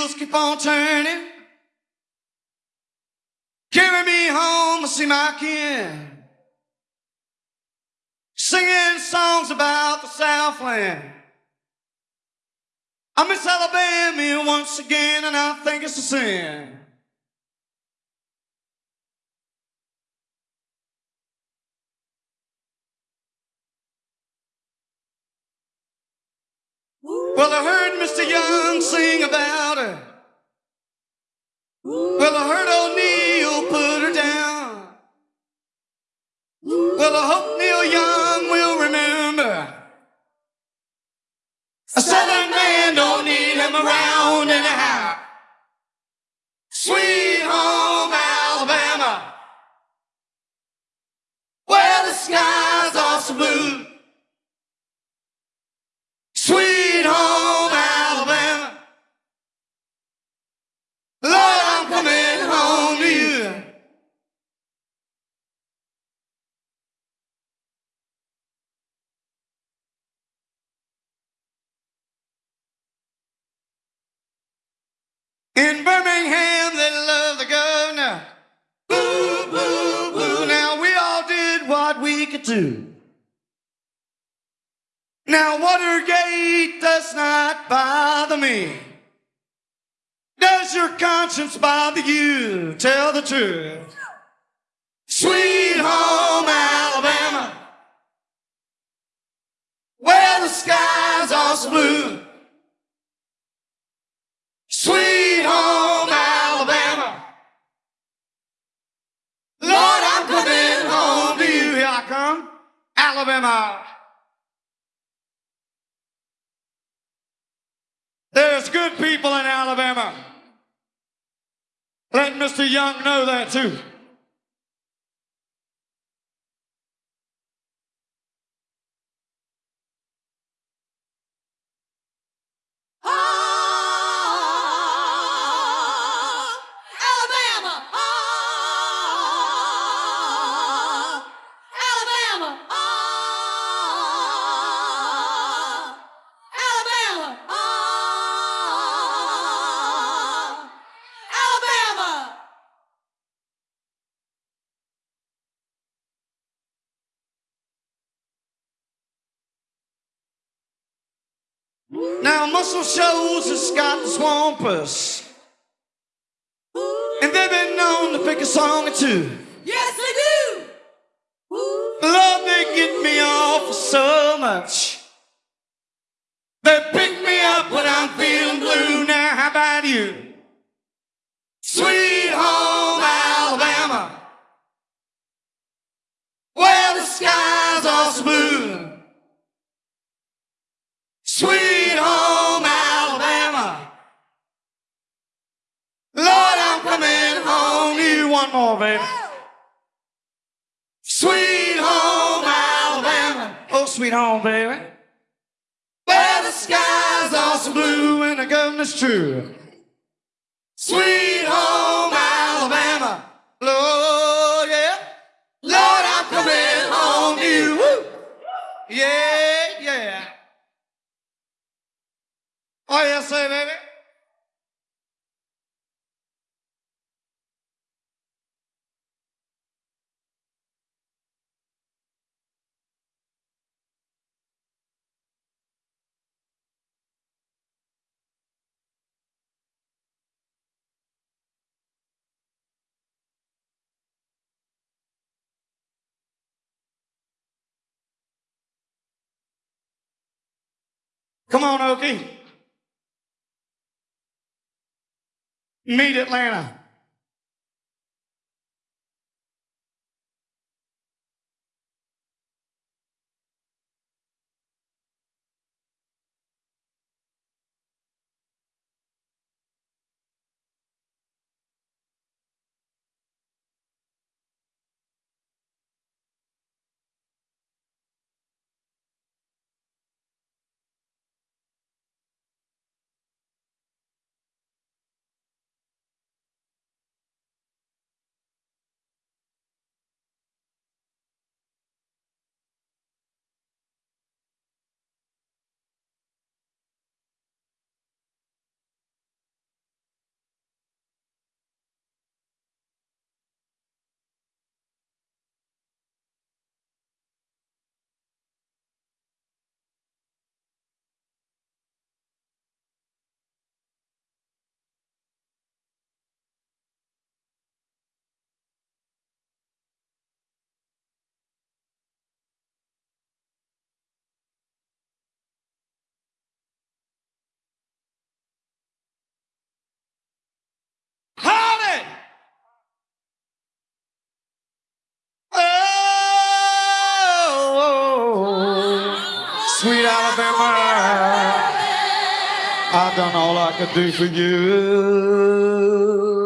wheels keep on turning. Carry me home to see my kin. Singing songs about the Southland. I miss Alabama once again, and I think it's a sin. Well, I heard Mr. Young sing about her. Well, I heard ol' Neil put her down. Well, I hope Neil Young will remember. A southern man don't need him around anyhow. Sweet home Alabama. Where the skies In Birmingham, they love the governor. Boo, boo, boo. Now, we all did what we could do. Now, Watergate does not bother me. Does your conscience bother you? Tell the truth. Sweet home Alabama, where the skies are so blue. Alabama. There's good people in Alabama. Let Mr. Young know that too. Now, Muscle Shoals has got the Swampers. And they've been known to pick a song or two. Yes, they do. Love, they get me off so much. They pick me up when I'm feeling blue. Now, how about you? Sweet home Alabama, where the skies are blue. Sweet home Alabama, Lord, I'm coming home to you. One more, baby. Sweet home Alabama. Oh, sweet home, baby. Where the skies are so blue and the governor's true. Sweet home Alabama. Lord, yeah. Lord, I'm coming home to you. Woo. Yeah. Come on, Okie. Meet Atlanta. Sweet Alabama. I've done all I could do for you.